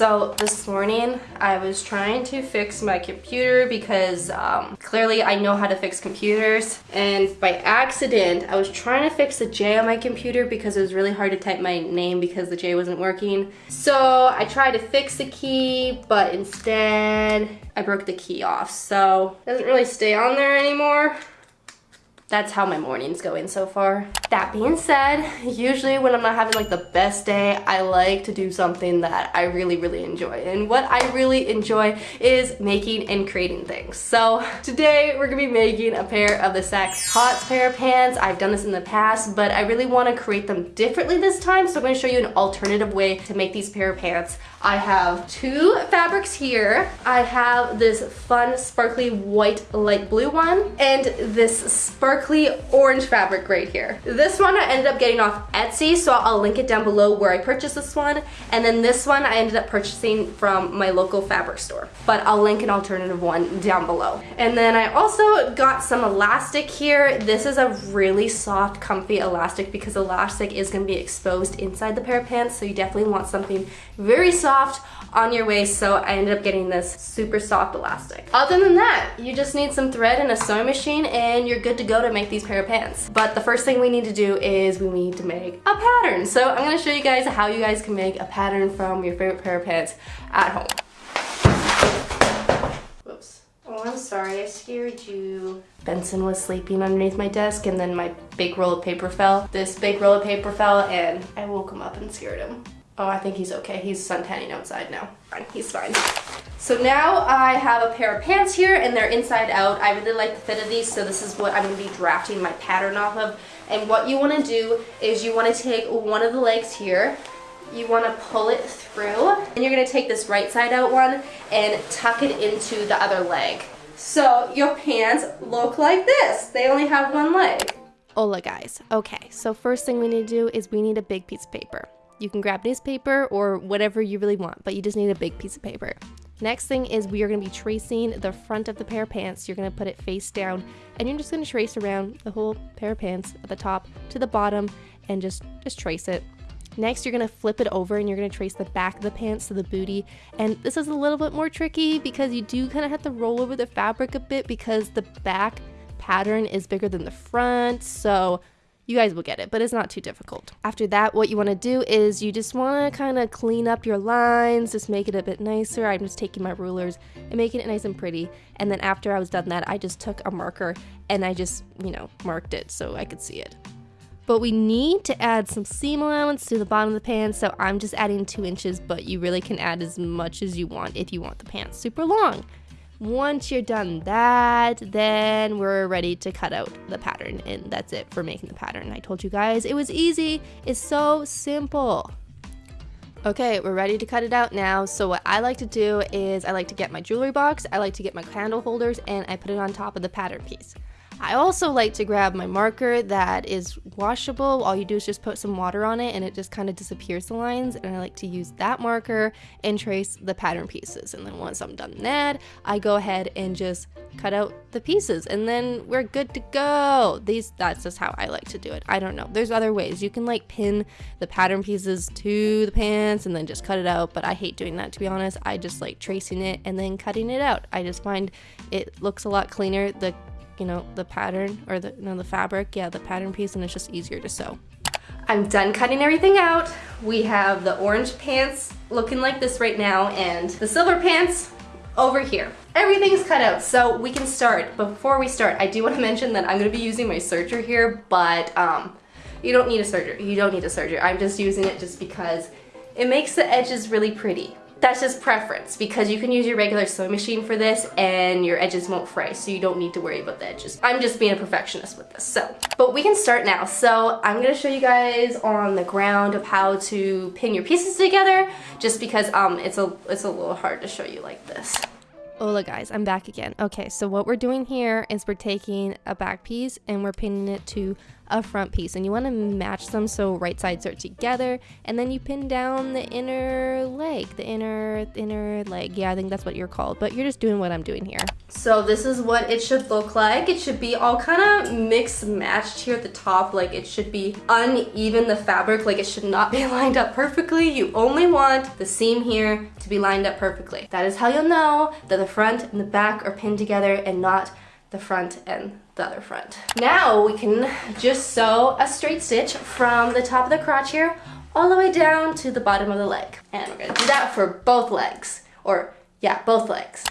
So this morning I was trying to fix my computer because um, clearly I know how to fix computers. And by accident I was trying to fix the J on my computer because it was really hard to type my name because the J wasn't working. So I tried to fix the key but instead I broke the key off. So it doesn't really stay on there anymore that's how my morning's going so far. That being said, usually when I'm not having like the best day, I like to do something that I really, really enjoy. And what I really enjoy is making and creating things. So today we're gonna be making a pair of the Saks Potts pair of pants. I've done this in the past, but I really wanna create them differently this time. So I'm gonna show you an alternative way to make these pair of pants. I have two fabrics here. I have this fun sparkly white light blue one and this sparkly orange fabric right here. This one I ended up getting off Etsy, so I'll link it down below where I purchased this one. And then this one I ended up purchasing from my local fabric store. But I'll link an alternative one down below. And then I also got some elastic here. This is a really soft, comfy elastic because elastic is gonna be exposed inside the pair of pants, so you definitely want something very soft soft on your waist so I ended up getting this super soft elastic. Other than that, you just need some thread and a sewing machine and you're good to go to make these pair of pants. But the first thing we need to do is we need to make a pattern. So I'm gonna show you guys how you guys can make a pattern from your favorite pair of pants at home. Whoops. Oh, I'm sorry, I scared you. Benson was sleeping underneath my desk and then my big roll of paper fell. This big roll of paper fell and I woke him up and scared him. Oh, I think he's okay. He's suntanning outside now. Fine, he's fine. So now I have a pair of pants here and they're inside out. I really like the fit of these, so this is what I'm gonna be drafting my pattern off of. And what you wanna do is you wanna take one of the legs here, you wanna pull it through, and you're gonna take this right side out one and tuck it into the other leg. So your pants look like this. They only have one leg. Hola guys. Okay, so first thing we need to do is we need a big piece of paper. You can grab newspaper or whatever you really want, but you just need a big piece of paper. Next thing is we are going to be tracing the front of the pair of pants. You're going to put it face down and you're just going to trace around the whole pair of pants at the top to the bottom and just, just trace it. Next, you're going to flip it over and you're going to trace the back of the pants to the booty. And this is a little bit more tricky because you do kind of have to roll over the fabric a bit because the back pattern is bigger than the front. So you guys will get it, but it's not too difficult. After that, what you want to do is you just want to kind of clean up your lines, just make it a bit nicer. I'm just taking my rulers and making it nice and pretty. And then after I was done that, I just took a marker and I just, you know, marked it so I could see it. But we need to add some seam allowance to the bottom of the pants, so I'm just adding two inches, but you really can add as much as you want if you want the pants super long. Once you're done that, then we're ready to cut out the pattern and that's it for making the pattern. I told you guys it was easy. It's so simple. Okay, we're ready to cut it out now. So what I like to do is I like to get my jewelry box, I like to get my candle holders, and I put it on top of the pattern piece. I also like to grab my marker that is washable. All you do is just put some water on it and it just kind of disappears the lines. And I like to use that marker and trace the pattern pieces. And then once I'm done that, I go ahead and just cut out the pieces and then we're good to go. These That's just how I like to do it. I don't know. There's other ways. You can like pin the pattern pieces to the pants and then just cut it out. But I hate doing that to be honest. I just like tracing it and then cutting it out. I just find it looks a lot cleaner. The you know, the pattern or the, know, the fabric, yeah, the pattern piece, and it's just easier to sew. I'm done cutting everything out. We have the orange pants looking like this right now and the silver pants over here. Everything's cut out, so we can start. Before we start, I do want to mention that I'm going to be using my serger here, but um, you don't need a serger. You don't need a serger. I'm just using it just because it makes the edges really pretty that's just preference because you can use your regular sewing machine for this and your edges won't fray so you don't need to worry about the edges. I'm just being a perfectionist with this. So, but we can start now. So I'm gonna show you guys on the ground of how to pin your pieces together just because um, it's, a, it's a little hard to show you like this. Hola guys, I'm back again. Okay, so what we're doing here is we're taking a back piece and we're pinning it to a front piece and you want to match them so right sides are together and then you pin down the inner leg, the inner inner leg. Yeah, I think that's what you're called, but you're just doing what I'm doing here. So this is what it should look like. It should be all kind of mixed matched here at the top. Like it should be uneven, the fabric, like it should not be lined up perfectly. You only want the seam here to be lined up perfectly. That is how you'll know that the front and the back are pinned together and not the front and the other front. Now we can just sew a straight stitch from the top of the crotch here all the way down to the bottom of the leg. And we're gonna do that for both legs, or yeah, both legs.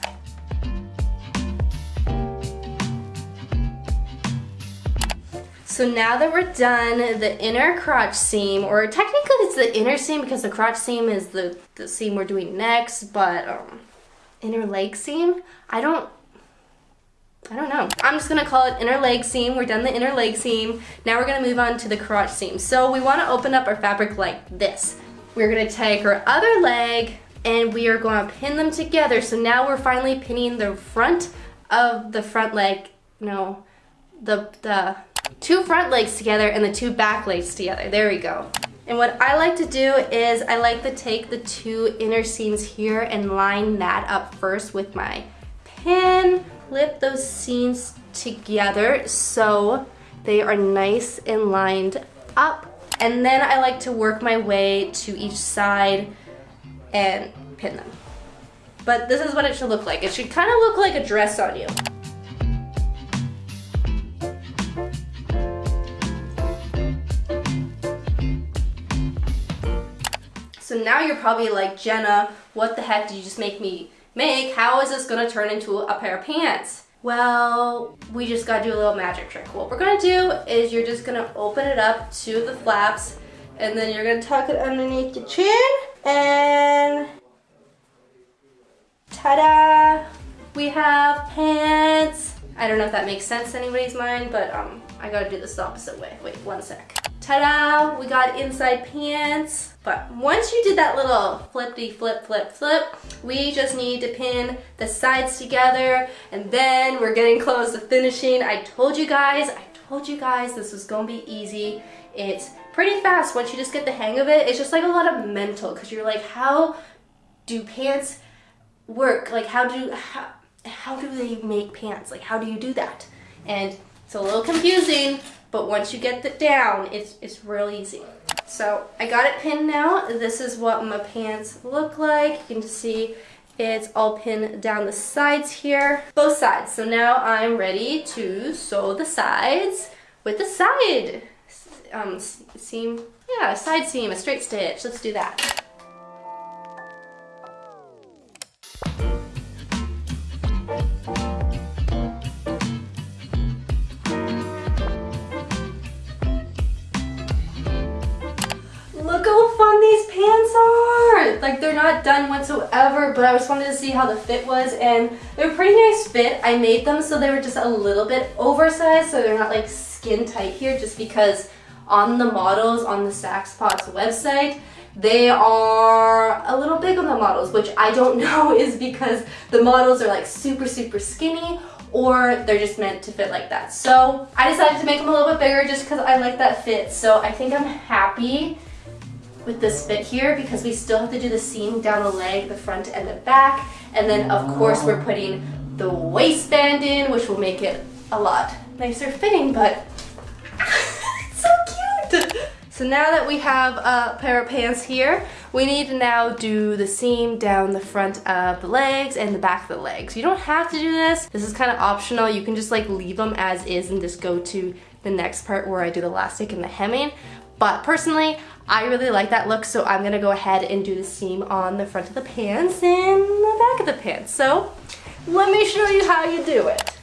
So now that we're done the inner crotch seam, or technically it's the inner seam because the crotch seam is the, the seam we're doing next, but um, inner leg seam, I don't I don't know. I'm just gonna call it inner leg seam. We're done the inner leg seam. Now we're gonna move on to the crotch seam. So we wanna open up our fabric like this. We're gonna take our other leg and we are gonna pin them together. So now we're finally pinning the front of the front leg, no, the, the two front legs together and the two back legs together. There we go. And what I like to do is I like to take the two inner seams here and line that up first with my pin flip those seams together so they are nice and lined up. And then I like to work my way to each side and pin them. But this is what it should look like. It should kind of look like a dress on you. So now you're probably like, Jenna, what the heck did you just make me make, how is this gonna turn into a pair of pants? Well, we just gotta do a little magic trick. What we're gonna do is you're just gonna open it up to the flaps and then you're gonna tuck it underneath your chin and ta-da! We have pants. I don't know if that makes sense to anybody's mind, but um, I gotta do this the opposite way. Wait, one sec. Ta-da! We got inside pants. But once you did that little flippy flip flip flip, we just need to pin the sides together and then we're getting close to finishing. I told you guys, I told you guys this was gonna be easy. It's pretty fast once you just get the hang of it. It's just like a lot of mental because you're like, how do pants work? Like how do, how, how do they make pants? Like how do you do that? And it's a little confusing, but once you get it down, it's, it's real easy. So I got it pinned now. This is what my pants look like. You can see it's all pinned down the sides here, both sides. So now I'm ready to sew the sides with the side um, seam, yeah, side seam, a straight stitch. Let's do that. Like they're not done whatsoever, but I just wanted to see how the fit was and they're pretty nice fit. I made them so they were just a little bit oversized so they're not like skin tight here just because on the models on the Saks Potts website, they are a little big on the models, which I don't know is because the models are like super, super skinny or they're just meant to fit like that. So I decided to make them a little bit bigger just because I like that fit. So I think I'm happy with this fit here because we still have to do the seam down the leg, the front and the back. And then of course we're putting the waistband in, which will make it a lot nicer fitting, but so cute. So now that we have a pair of pants here, we need to now do the seam down the front of the legs and the back of the legs. You don't have to do this. This is kind of optional. You can just like leave them as is and just go to the next part where I do the elastic and the hemming. But personally, I really like that look, so I'm gonna go ahead and do the seam on the front of the pants and the back of the pants. So let me show you how you do it.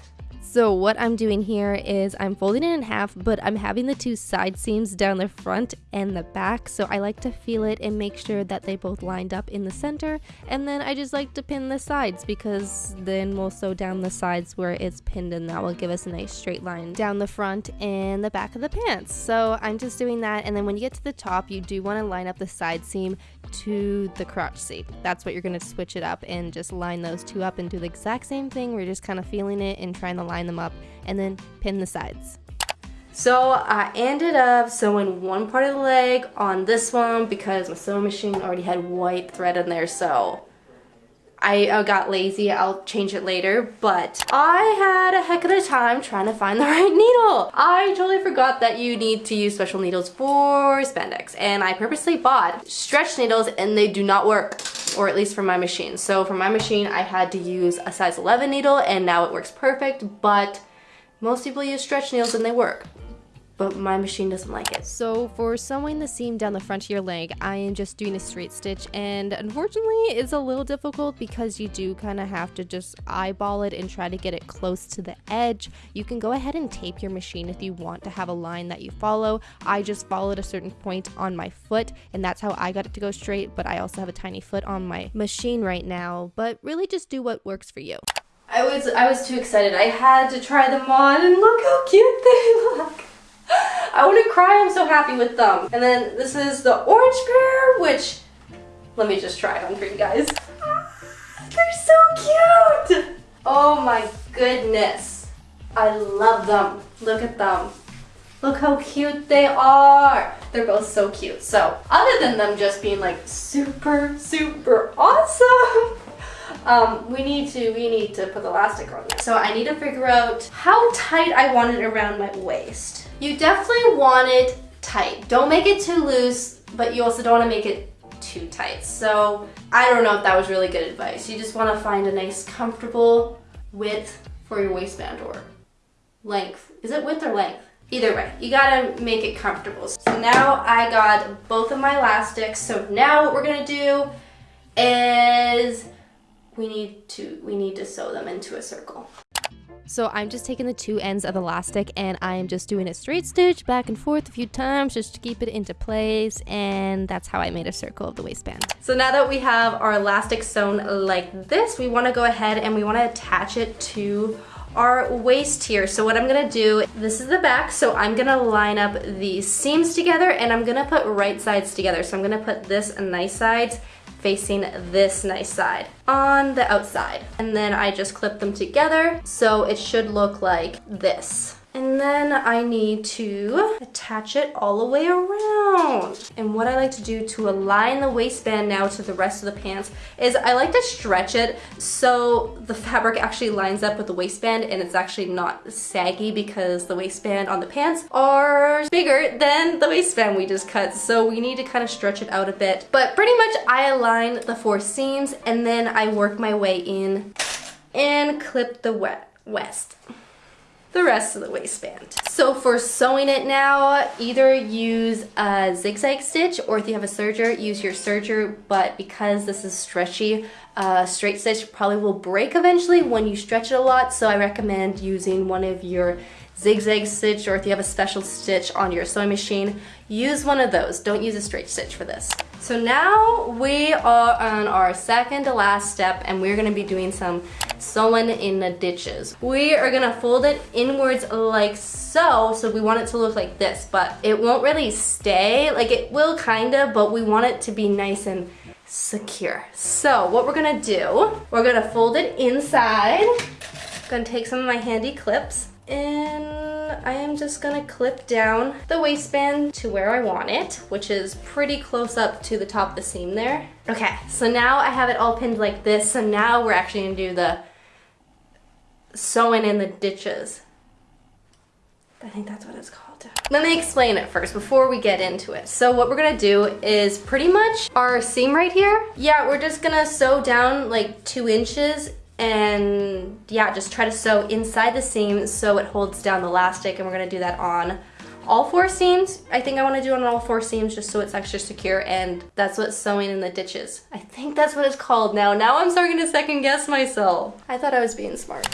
So what I'm doing here is I'm folding it in half, but I'm having the two side seams down the front and the back. So I like to feel it and make sure that they both lined up in the center. And then I just like to pin the sides because then we'll sew down the sides where it's pinned and that will give us a nice straight line down the front and the back of the pants. So I'm just doing that. And then when you get to the top, you do want to line up the side seam to the crotch seam. That's what you're going to switch it up and just line those two up and do the exact same thing. We're just kind of feeling it and trying to line them up and then pin the sides. So I ended up sewing one part of the leg on this one because my sewing machine already had white thread in there so I uh, got lazy, I'll change it later, but I had a heck of a time trying to find the right needle. I totally forgot that you need to use special needles for spandex, and I purposely bought stretch needles and they do not work, or at least for my machine. So for my machine, I had to use a size 11 needle and now it works perfect, but most people use stretch needles and they work but my machine doesn't like it. So for sewing the seam down the front of your leg, I am just doing a straight stitch and unfortunately it's a little difficult because you do kind of have to just eyeball it and try to get it close to the edge. You can go ahead and tape your machine if you want to have a line that you follow. I just followed a certain point on my foot and that's how I got it to go straight, but I also have a tiny foot on my machine right now, but really just do what works for you. I was I was too excited. I had to try them on and look how cute they look. I want to cry, I'm so happy with them. And then this is the orange pair, which, let me just try it on for you guys. they're so cute! Oh my goodness. I love them. Look at them. Look how cute they are. They're both so cute. So other than them just being like super, super awesome, um, we need to we need to put the elastic on. So I need to figure out how tight I want it around my waist. You definitely want it tight. Don't make it too loose, but you also don't want to make it too tight. So I don't know if that was really good advice. You just want to find a nice comfortable width for your waistband or length. Is it width or length? Either way, you gotta make it comfortable. So now I got both of my elastics. So now what we're gonna do is we need to we need to sew them into a circle. So I'm just taking the two ends of the elastic and I am just doing a straight stitch back and forth a few times just to keep it into place and that's how I made a circle of the waistband. So now that we have our elastic sewn like this, we wanna go ahead and we wanna attach it to our waist here. So what I'm gonna do, this is the back, so I'm gonna line up the seams together and I'm gonna put right sides together. So I'm gonna put this nice sides facing this nice side on the outside. And then I just clip them together so it should look like this. And then I need to attach it all the way around. And what I like to do to align the waistband now to the rest of the pants is I like to stretch it so the fabric actually lines up with the waistband and it's actually not saggy because the waistband on the pants are bigger than the waistband we just cut. So we need to kind of stretch it out a bit. But pretty much I align the four seams and then I work my way in and clip the west the rest of the waistband. So for sewing it now, either use a zigzag stitch or if you have a serger, use your serger, but because this is stretchy, uh, straight stitch probably will break eventually when you stretch it a lot, so I recommend using one of your zigzag stitch or if you have a special stitch on your sewing machine, use one of those. Don't use a straight stitch for this. So now we are on our second to last step and we're gonna be doing some sewing in the ditches. We are gonna fold it inwards like so, so we want it to look like this, but it won't really stay, like it will kinda, but we want it to be nice and secure. So what we're gonna do, we're gonna fold it inside. Gonna take some of my handy clips and I am just gonna clip down the waistband to where I want it, which is pretty close up to the top of the seam there. Okay, so now I have it all pinned like this, so now we're actually gonna do the sewing in the ditches. I think that's what it's called. Let me explain it first before we get into it. So what we're gonna do is pretty much our seam right here, yeah, we're just gonna sew down like two inches and yeah, just try to sew inside the seam so it holds down the elastic and we're gonna do that on all four seams. I think I wanna do on all four seams just so it's extra secure and that's what sewing in the ditches. I think that's what it's called now. Now I'm starting to second guess myself. I thought I was being smart.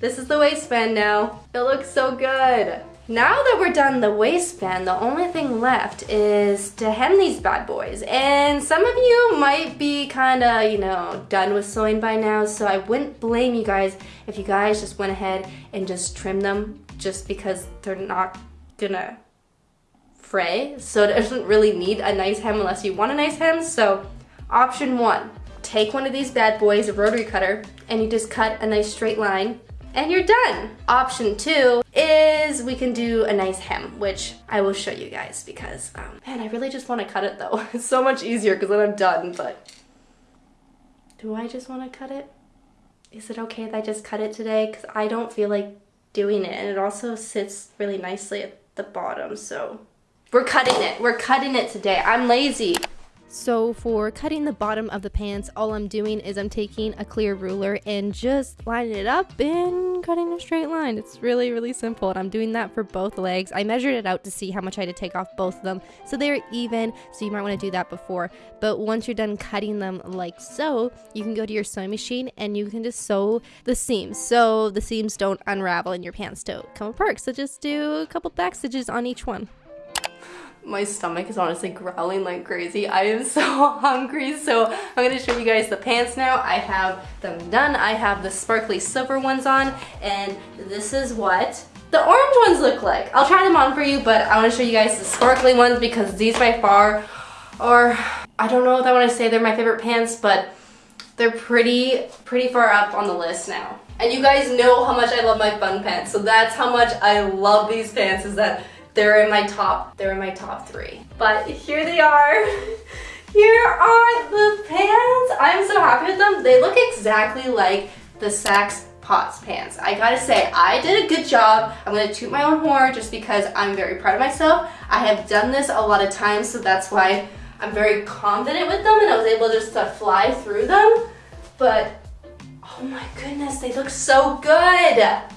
This is the waistband now. It looks so good. Now that we're done the waistband, the only thing left is to hem these bad boys. And some of you might be kind of, you know, done with sewing by now, so I wouldn't blame you guys if you guys just went ahead and just trim them just because they're not gonna fray. So it doesn't really need a nice hem unless you want a nice hem. So option one, take one of these bad boys, a rotary cutter, and you just cut a nice straight line and you're done. Option two is we can do a nice hem, which I will show you guys because, um, man, I really just want to cut it though. It's so much easier because then I'm done, but do I just want to cut it? Is it okay if I just cut it today? Because I don't feel like doing it and it also sits really nicely at the bottom, so we're cutting it. We're cutting it today. I'm lazy. So for cutting the bottom of the pants, all I'm doing is I'm taking a clear ruler and just lining it up and cutting a straight line. It's really, really simple. And I'm doing that for both legs. I measured it out to see how much I had to take off both of them. So they're even, so you might want to do that before. But once you're done cutting them like so, you can go to your sewing machine and you can just sew the seams. So the seams don't unravel and your pants don't come apart. So just do a couple back stitches on each one my stomach is honestly growling like crazy. I am so hungry, so I'm gonna show you guys the pants now. I have them done. I have the sparkly silver ones on, and this is what the orange ones look like. I'll try them on for you, but I wanna show you guys the sparkly ones because these by far are, I don't know if I wanna say they're my favorite pants, but they're pretty, pretty far up on the list now. And you guys know how much I love my fun pants, so that's how much I love these pants, is that they're in my top, they're in my top three. But here they are. Here are the pants. I'm so happy with them. They look exactly like the Saks Potts pants. I gotta say, I did a good job. I'm gonna toot my own horn just because I'm very proud of myself. I have done this a lot of times, so that's why I'm very confident with them and I was able just to fly through them. But, oh my goodness, they look so good.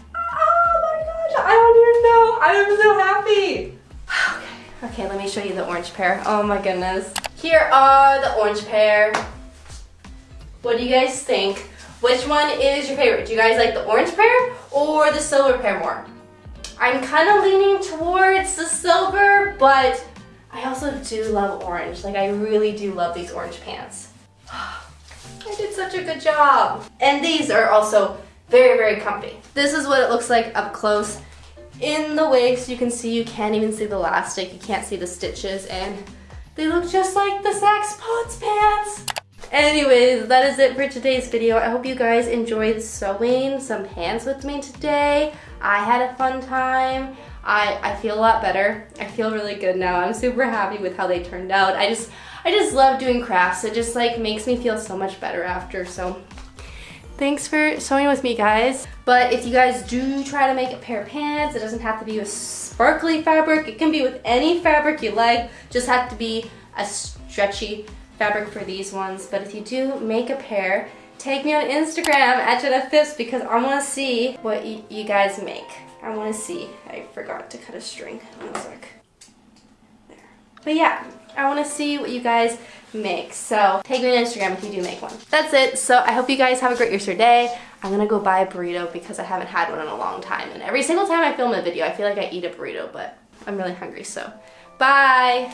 I don't even know. I'm so happy. Okay, okay, let me show you the orange pair. Oh my goodness. Here are the orange pair. What do you guys think? Which one is your favorite? Do you guys like the orange pair or the silver pair more? I'm kind of leaning towards the silver, but I also do love orange. Like I really do love these orange pants. I did such a good job. And these are also very, very comfy. This is what it looks like up close. In the waist you can see you can't even see the elastic. You can't see the stitches and they look just like the Saks Potts pants. Anyways that is it for today's video. I hope you guys enjoyed sewing some pants with me today. I had a fun time. I, I feel a lot better. I feel really good now. I'm super happy with how they turned out. I just I just love doing crafts. It just like makes me feel so much better after. So Thanks for sewing with me, guys. But if you guys do try to make a pair of pants, it doesn't have to be with sparkly fabric. It can be with any fabric you like. Just have to be a stretchy fabric for these ones. But if you do make a pair, tag me on Instagram at Jenna Phipps because I want to see what you guys make. I want to see. I forgot to cut a string. One sec. But yeah, I want to see what you guys make. So tag me on Instagram if you do make one. That's it. So I hope you guys have a great your day. I'm gonna go buy a burrito because I haven't had one in a long time. And every single time I film a video, I feel like I eat a burrito, but I'm really hungry, so bye.